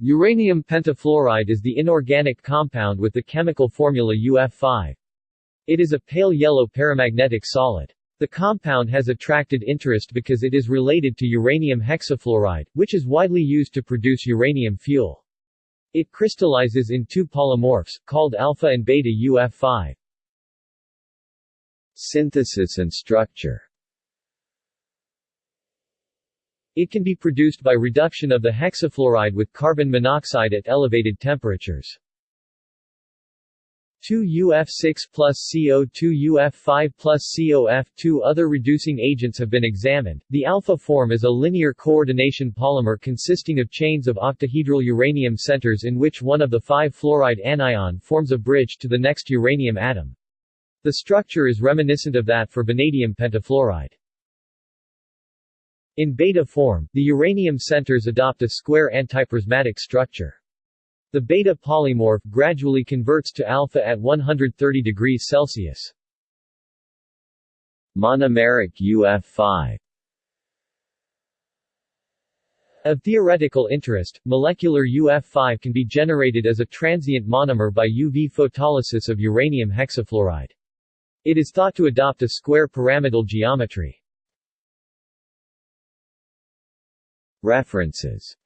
Uranium pentafluoride is the inorganic compound with the chemical formula UF5. It is a pale yellow paramagnetic solid. The compound has attracted interest because it is related to uranium hexafluoride, which is widely used to produce uranium fuel. It crystallizes in two polymorphs, called alpha and beta UF5. Synthesis and structure It can be produced by reduction of the hexafluoride with carbon monoxide at elevated temperatures. 2UF6 plus CO2UF5 plus COF2 Other reducing agents have been examined. The alpha form is a linear coordination polymer consisting of chains of octahedral uranium centers in which one of the five fluoride anion forms a bridge to the next uranium atom. The structure is reminiscent of that for vanadium pentafluoride. In beta form, the uranium centers adopt a square antiprismatic structure. The beta polymorph gradually converts to alpha at 130 degrees Celsius. Monomeric UF5 Of theoretical interest, molecular UF5 can be generated as a transient monomer by UV photolysis of uranium hexafluoride. It is thought to adopt a square pyramidal geometry. References